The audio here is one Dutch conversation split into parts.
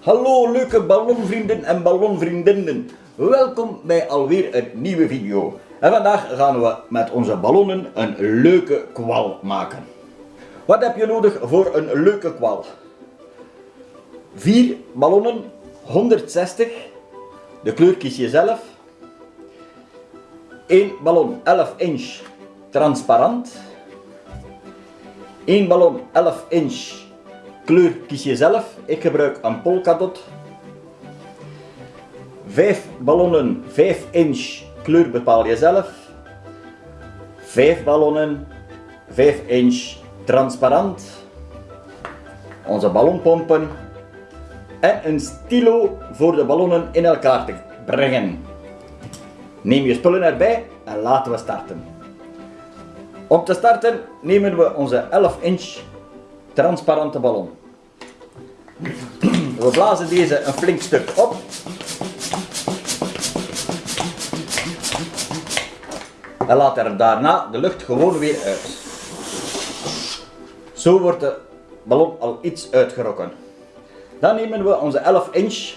Hallo leuke ballonvrienden en ballonvriendinnen. Welkom bij alweer een nieuwe video. En vandaag gaan we met onze ballonnen een leuke kwal maken. Wat heb je nodig voor een leuke kwal? 4 ballonnen, 160. De kleur kies je zelf. 1 ballon 11 inch transparant. 1 ballon 11 inch kleur kies je zelf. Ik gebruik een polkadot. 5 ballonnen 5 inch kleur bepaal je zelf. 5 ballonnen 5 inch transparant. Onze ballonpompen. En een stilo voor de ballonnen in elkaar te brengen. Neem je spullen erbij en laten we starten. Om te starten nemen we onze 11 inch transparante ballon. We blazen deze een flink stuk op. En laten daarna de lucht gewoon weer uit. Zo wordt de ballon al iets uitgerokken. Dan nemen we onze 11 inch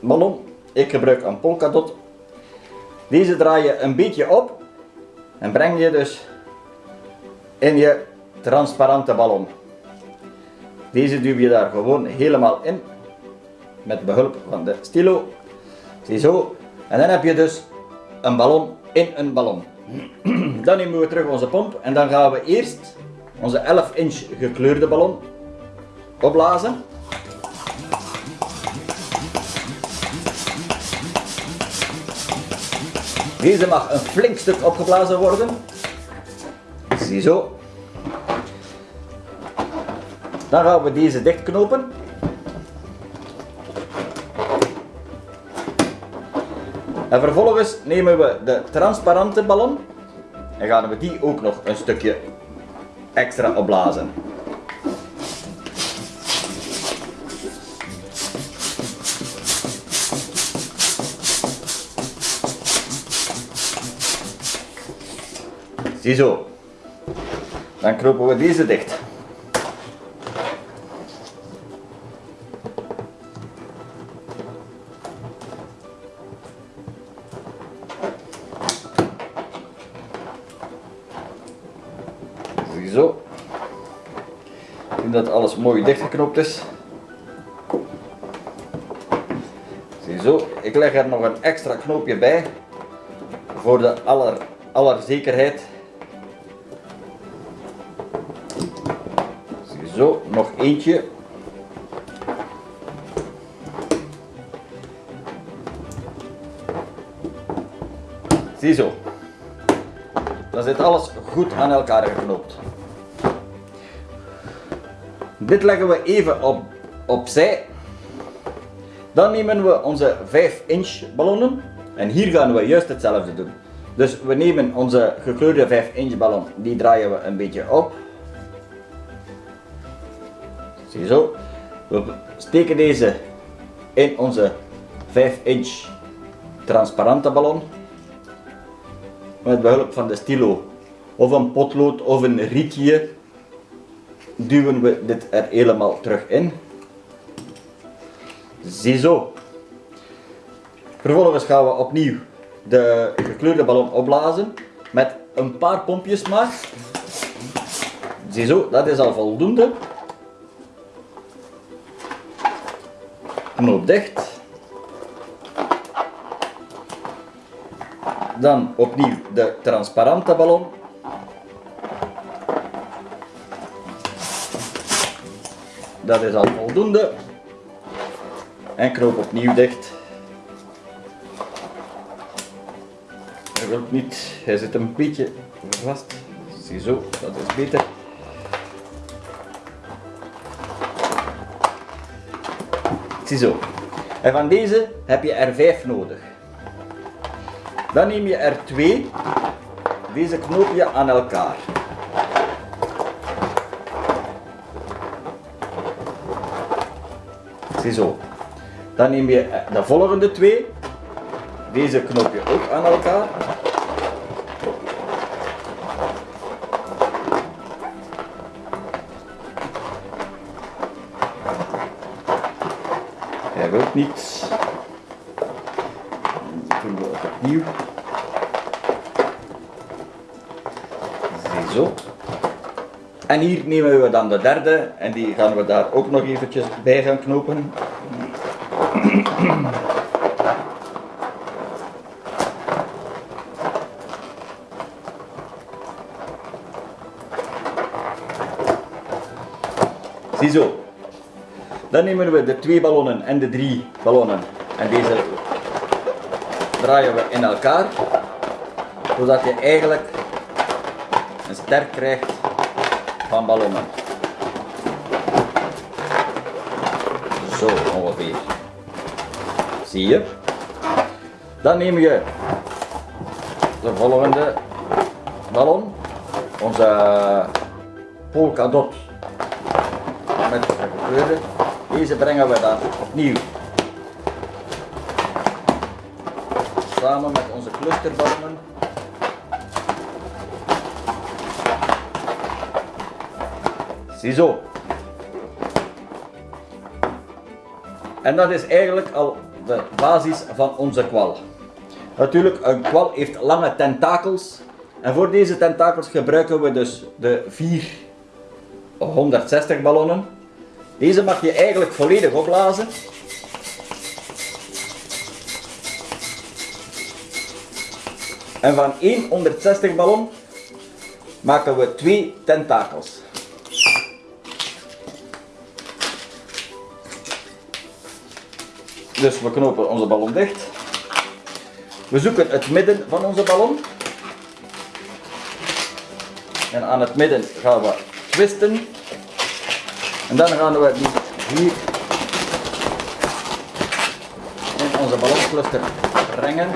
ballon. Ik gebruik een polkadot. Deze draai je een beetje op en breng je dus in je transparante ballon. Deze duw je daar gewoon helemaal in met behulp van de stilo. Ziezo. En dan heb je dus een ballon in een ballon. Dan nemen we terug onze pomp en dan gaan we eerst onze 11 inch gekleurde ballon opblazen. Deze mag een flink stuk opgeblazen worden. Ziezo. Dan gaan we deze dichtknopen. En vervolgens nemen we de transparante ballon en gaan we die ook nog een stukje extra opblazen. Ziezo. Dan knopen we deze dicht. Ziezo. Zien dat alles mooi dichtgeknoopt is. Ziezo. Ik leg er nog een extra knoopje bij. Voor de aller, aller zekerheid. Ziezo. Nog eentje. Ziezo. Dan zit alles goed aan elkaar geknoopt. Dit leggen we even op, opzij. Dan nemen we onze 5 inch ballonnen. En hier gaan we juist hetzelfde doen. Dus we nemen onze gekleurde 5 inch ballon. Die draaien we een beetje op. Ziezo. We steken deze in onze 5 inch transparante ballon met behulp van de stilo of een potlood of een rietje duwen we dit er helemaal terug in. Ziezo. Vervolgens gaan we opnieuw de gekleurde ballon opblazen met een paar pompjes maar. Ziezo, dat is al voldoende. Knoop dicht. Dan opnieuw de transparante ballon. Dat is al voldoende. En knoop opnieuw dicht. Hij wil niet, hij zit een beetje vast. Ziezo, dat is beter. Ziezo. En van deze heb je er vijf nodig. Dan neem je er twee. Deze knoop je aan elkaar. Ziezo. Dan neem je de volgende twee. Deze knoop je ook aan elkaar. hij wil niet. Dan doen we opnieuw. Zo. En hier nemen we dan de derde en die gaan we daar ook nog eventjes bij gaan knopen. Ziezo. Dan nemen we de twee ballonnen en de drie ballonnen en deze draaien we in elkaar zodat je eigenlijk een sterk krijgt van ballonnen. Zo ongeveer. Zie je? Dan neem je de volgende ballon, onze polkadot met de kleuren. Deze brengen we dan opnieuw samen met onze clusterballonnen. Ziezo. En dat is eigenlijk al de basis van onze kwal. Natuurlijk, een kwal heeft lange tentakels. En voor deze tentakels gebruiken we dus de 460 ballonnen. Deze mag je eigenlijk volledig opblazen. En van één 160 ballon maken we twee tentakels. Dus we knopen onze ballon dicht. We zoeken het midden van onze ballon. En aan het midden gaan we twisten. En dan gaan we die hier in onze balloncluster brengen.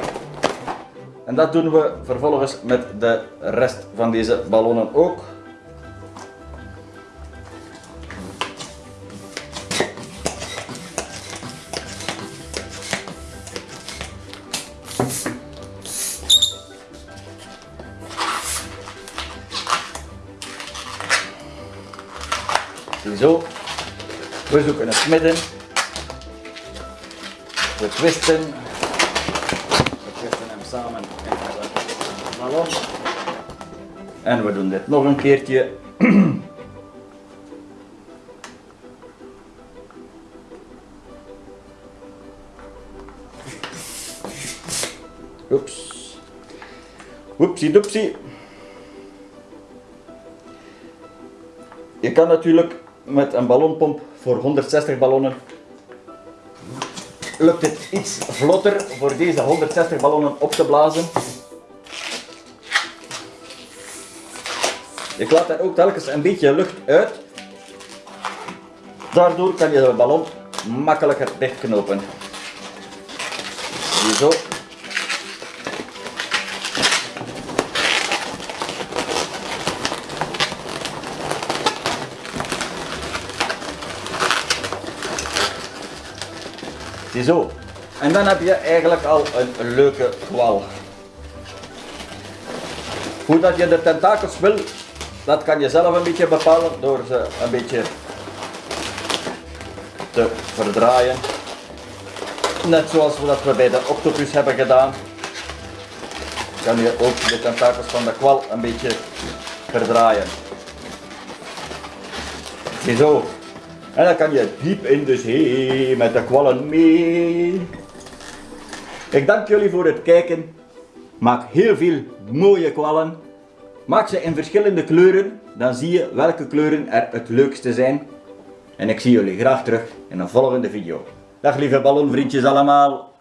En dat doen we vervolgens met de rest van deze ballonnen ook. Zo. We zoeken het midden. We twisten. We twisten hem samen. En we doen dit nog een keertje. Oepsie doepsie. Je kan natuurlijk met een ballonpomp voor 160 ballonnen lukt het iets vlotter voor deze 160 ballonnen op te blazen. Je laat er ook telkens een beetje lucht uit. Daardoor kan je de ballon makkelijker dichtknopen. Zo. Ziezo. En dan heb je eigenlijk al een leuke kwal. Hoe dat je de tentakels wil, dat kan je zelf een beetje bepalen door ze een beetje te verdraaien. Net zoals we dat we bij de octopus hebben gedaan. Kan je ook de tentakels van de kwal een beetje verdraaien. Ziezo. En dan kan je diep in de zee met de kwallen mee. Ik dank jullie voor het kijken. Maak heel veel mooie kwallen. Maak ze in verschillende kleuren, dan zie je welke kleuren er het leukste zijn. En ik zie jullie graag terug in een volgende video. Dag lieve ballonvriendjes allemaal.